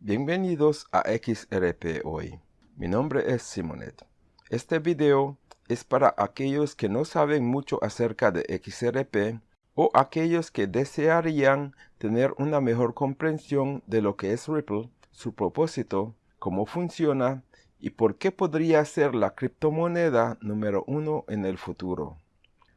Bienvenidos a XRP Hoy. Mi nombre es Simonet. Este video es para aquellos que no saben mucho acerca de XRP o aquellos que desearían tener una mejor comprensión de lo que es Ripple, su propósito, cómo funciona y por qué podría ser la criptomoneda número uno en el futuro.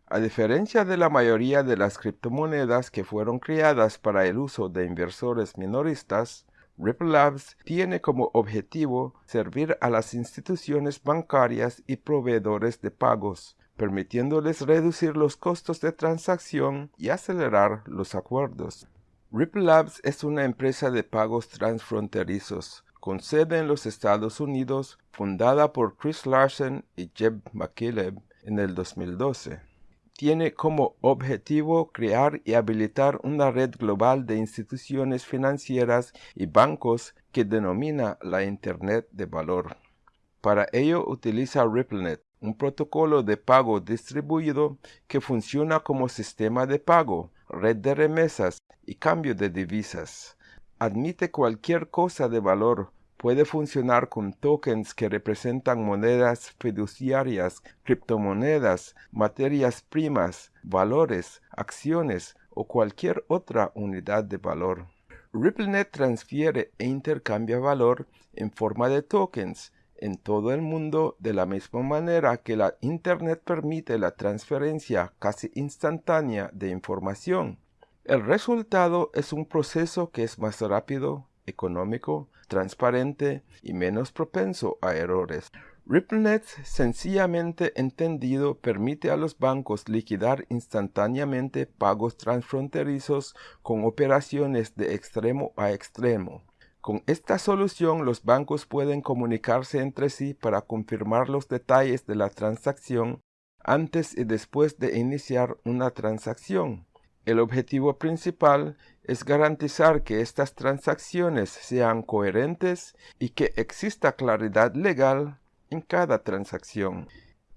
A diferencia de la mayoría de las criptomonedas que fueron creadas para el uso de inversores minoristas, Ripple Labs tiene como objetivo servir a las instituciones bancarias y proveedores de pagos, permitiéndoles reducir los costos de transacción y acelerar los acuerdos. Ripple Labs es una empresa de pagos transfronterizos, con sede en los Estados Unidos, fundada por Chris Larsen y Jeb McKilleb en el 2012 tiene como objetivo crear y habilitar una red global de instituciones financieras y bancos que denomina la Internet de Valor. Para ello utiliza RippleNet, un protocolo de pago distribuido que funciona como sistema de pago, red de remesas y cambio de divisas. Admite cualquier cosa de valor, puede funcionar con tokens que representan monedas fiduciarias, criptomonedas, materias primas, valores, acciones o cualquier otra unidad de valor. RippleNet transfiere e intercambia valor en forma de tokens en todo el mundo de la misma manera que la Internet permite la transferencia casi instantánea de información. El resultado es un proceso que es más rápido, económico, transparente y menos propenso a errores. RippleNet, sencillamente entendido, permite a los bancos liquidar instantáneamente pagos transfronterizos con operaciones de extremo a extremo. Con esta solución los bancos pueden comunicarse entre sí para confirmar los detalles de la transacción antes y después de iniciar una transacción. El objetivo principal es garantizar que estas transacciones sean coherentes y que exista claridad legal en cada transacción.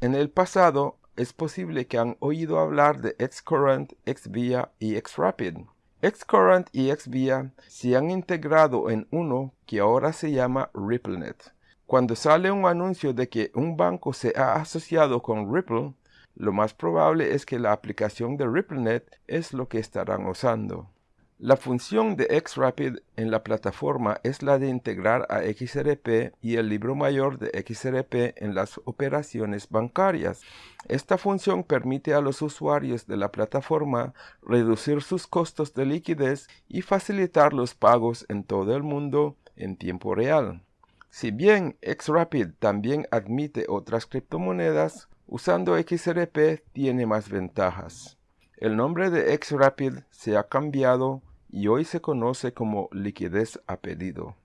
En el pasado, es posible que han oído hablar de Xcurrent, Xvia y Xrapid. Xcurrent y Xvia se han integrado en uno que ahora se llama RippleNet. Cuando sale un anuncio de que un banco se ha asociado con Ripple, lo más probable es que la aplicación de RippleNet es lo que estarán usando. La función de Xrapid en la plataforma es la de integrar a XRP y el libro mayor de XRP en las operaciones bancarias. Esta función permite a los usuarios de la plataforma reducir sus costos de liquidez y facilitar los pagos en todo el mundo en tiempo real. Si bien Xrapid también admite otras criptomonedas, Usando XRP tiene más ventajas. El nombre de XRapid se ha cambiado y hoy se conoce como liquidez a pedido.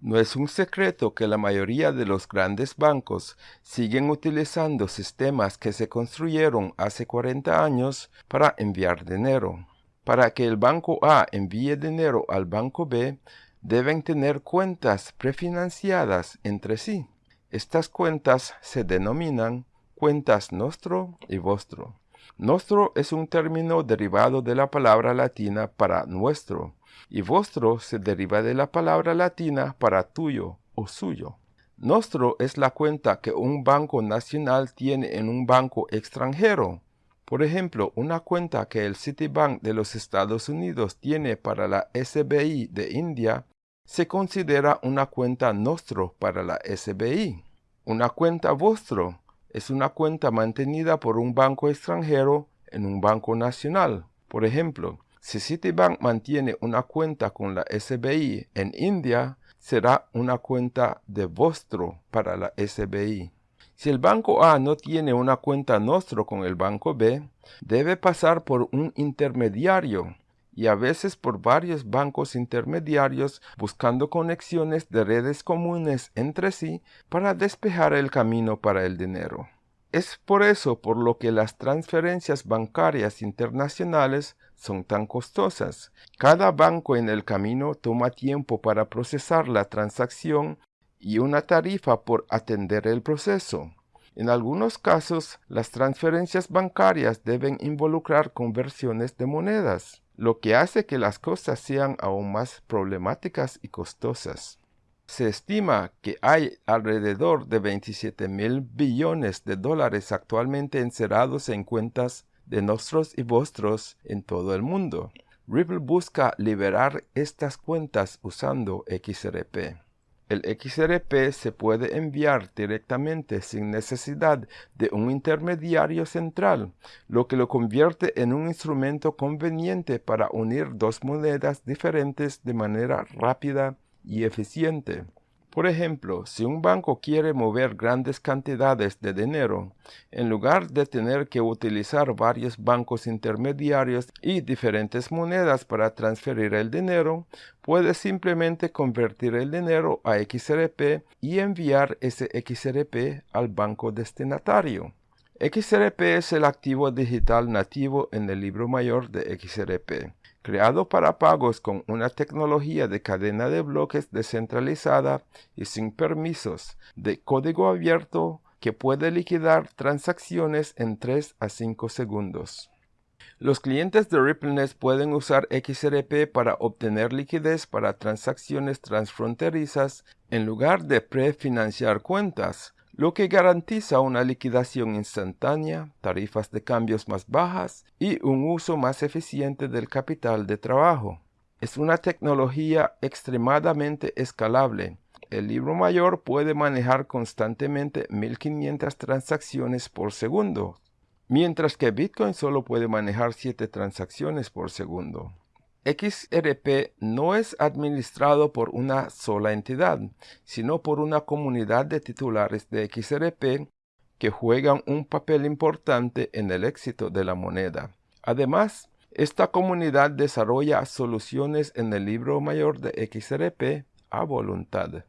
No es un secreto que la mayoría de los grandes bancos siguen utilizando sistemas que se construyeron hace 40 años para enviar dinero. Para que el banco A envíe dinero al banco B, deben tener cuentas prefinanciadas entre sí. Estas cuentas se denominan cuentas nostro y vostro. Nostro es un término derivado de la palabra latina para nuestro, y vostro se deriva de la palabra latina para tuyo o suyo. Nostro es la cuenta que un banco nacional tiene en un banco extranjero. Por ejemplo, una cuenta que el Citibank de los Estados Unidos tiene para la SBI de India se considera una cuenta nostro para la SBI. Una cuenta vostro es una cuenta mantenida por un banco extranjero en un banco nacional. Por ejemplo, si Citibank mantiene una cuenta con la SBI en India, será una cuenta de vostro para la SBI. Si el banco A no tiene una cuenta nostro con el banco B, debe pasar por un intermediario y a veces por varios bancos intermediarios buscando conexiones de redes comunes entre sí para despejar el camino para el dinero. Es por eso por lo que las transferencias bancarias internacionales son tan costosas. Cada banco en el camino toma tiempo para procesar la transacción y una tarifa por atender el proceso. En algunos casos, las transferencias bancarias deben involucrar conversiones de monedas lo que hace que las cosas sean aún más problemáticas y costosas. Se estima que hay alrededor de 27 mil billones de dólares actualmente encerrados en cuentas de nuestros y vuestros en todo el mundo. Ripple busca liberar estas cuentas usando XRP. El XRP se puede enviar directamente sin necesidad de un intermediario central, lo que lo convierte en un instrumento conveniente para unir dos monedas diferentes de manera rápida y eficiente. Por ejemplo, si un banco quiere mover grandes cantidades de dinero, en lugar de tener que utilizar varios bancos intermediarios y diferentes monedas para transferir el dinero, puede simplemente convertir el dinero a XRP y enviar ese XRP al banco destinatario. XRP es el activo digital nativo en el libro mayor de XRP creado para pagos con una tecnología de cadena de bloques descentralizada y sin permisos, de código abierto que puede liquidar transacciones en 3 a 5 segundos. Los clientes de RippleNet pueden usar XRP para obtener liquidez para transacciones transfronterizas en lugar de prefinanciar cuentas, lo que garantiza una liquidación instantánea, tarifas de cambios más bajas y un uso más eficiente del capital de trabajo. Es una tecnología extremadamente escalable. El libro mayor puede manejar constantemente 1500 transacciones por segundo, mientras que Bitcoin solo puede manejar 7 transacciones por segundo. XRP no es administrado por una sola entidad, sino por una comunidad de titulares de XRP que juegan un papel importante en el éxito de la moneda. Además, esta comunidad desarrolla soluciones en el libro mayor de XRP a voluntad.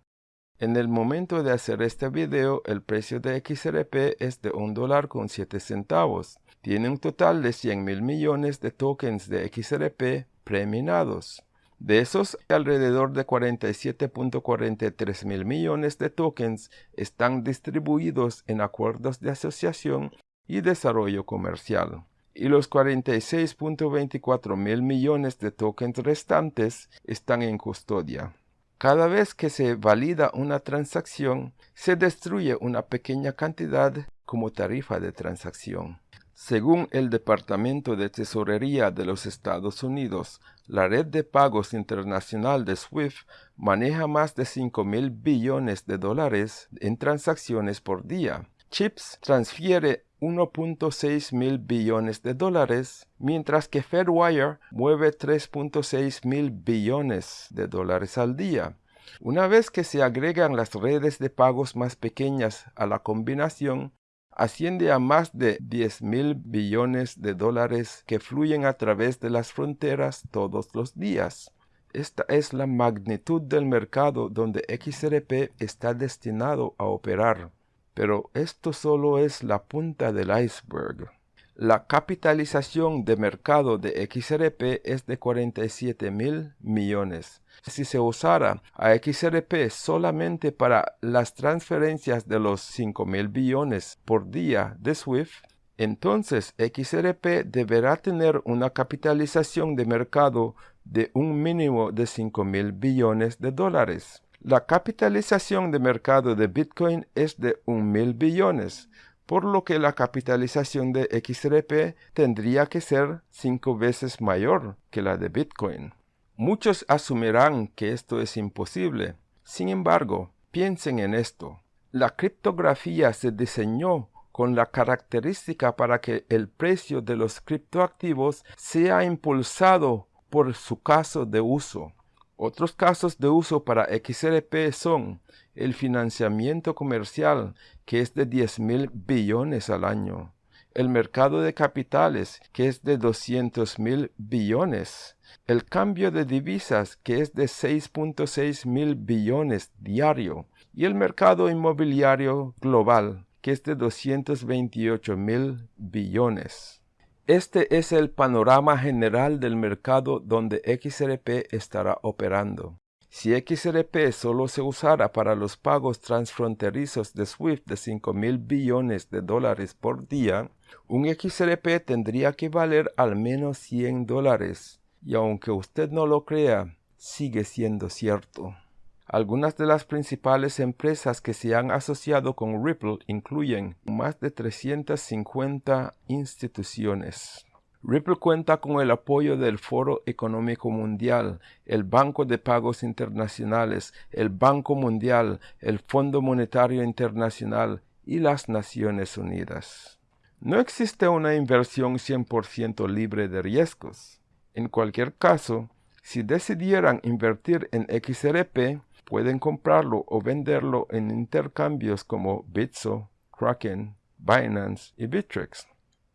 En el momento de hacer este video, el precio de XRP es de un dólar con 7 centavos. Tiene un total de 100 mil millones de tokens de XRP preminados. De esos, alrededor de 47.43 mil millones de tokens están distribuidos en acuerdos de asociación y desarrollo comercial. Y los 46.24 mil millones de tokens restantes están en custodia. Cada vez que se valida una transacción, se destruye una pequeña cantidad como tarifa de transacción. Según el Departamento de Tesorería de los Estados Unidos, la red de pagos internacional de SWIFT maneja más de 5 mil billones de dólares en transacciones por día. CHIPS transfiere 1.6 mil billones de dólares, mientras que Fedwire mueve 3.6 mil billones de dólares al día. Una vez que se agregan las redes de pagos más pequeñas a la combinación, asciende a más de 10 mil billones de dólares que fluyen a través de las fronteras todos los días. Esta es la magnitud del mercado donde XRP está destinado a operar. Pero esto solo es la punta del iceberg. La capitalización de mercado de XRP es de 47 mil millones. Si se usara a XRP solamente para las transferencias de los 5 mil billones por día de SWIFT, entonces XRP deberá tener una capitalización de mercado de un mínimo de 5 mil billones de dólares. La capitalización de mercado de Bitcoin es de un mil billones, por lo que la capitalización de XRP tendría que ser cinco veces mayor que la de Bitcoin. Muchos asumirán que esto es imposible. Sin embargo, piensen en esto. La criptografía se diseñó con la característica para que el precio de los criptoactivos sea impulsado por su caso de uso. Otros casos de uso para XRP son el financiamiento comercial, que es de 10 mil billones al año, el mercado de capitales, que es de 200 mil billones, el cambio de divisas, que es de 6.6 mil billones diario, y el mercado inmobiliario global, que es de 228 mil billones. Este es el panorama general del mercado donde XRP estará operando. Si XRP solo se usara para los pagos transfronterizos de SWIFT de 5 mil billones de dólares por día, un XRP tendría que valer al menos 100 dólares. Y aunque usted no lo crea, sigue siendo cierto. Algunas de las principales empresas que se han asociado con Ripple incluyen más de 350 instituciones. Ripple cuenta con el apoyo del Foro Económico Mundial, el Banco de Pagos Internacionales, el Banco Mundial, el Fondo Monetario Internacional y las Naciones Unidas. No existe una inversión 100% libre de riesgos. En cualquier caso, si decidieran invertir en XRP, pueden comprarlo o venderlo en intercambios como Bitso, Kraken, Binance y Bittrex.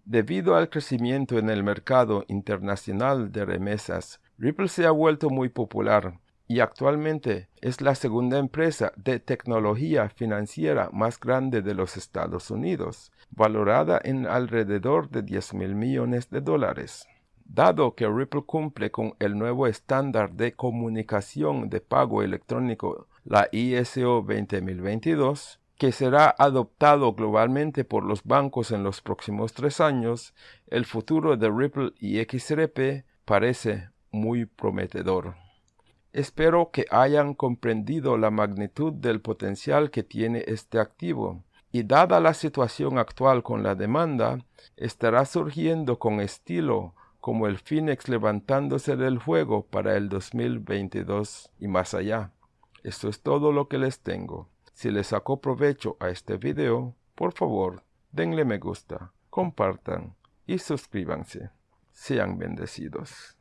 Debido al crecimiento en el mercado internacional de remesas, Ripple se ha vuelto muy popular y actualmente es la segunda empresa de tecnología financiera más grande de los Estados Unidos, valorada en alrededor de 10 mil millones de dólares. Dado que Ripple cumple con el nuevo estándar de comunicación de pago electrónico, la ISO 20022, que será adoptado globalmente por los bancos en los próximos tres años, el futuro de Ripple y XRP parece muy prometedor. Espero que hayan comprendido la magnitud del potencial que tiene este activo y dada la situación actual con la demanda, estará surgiendo con estilo como el Phoenix levantándose del juego para el 2022 y más allá. Esto es todo lo que les tengo. Si les sacó provecho a este video, por favor, denle me gusta, compartan y suscríbanse. Sean bendecidos.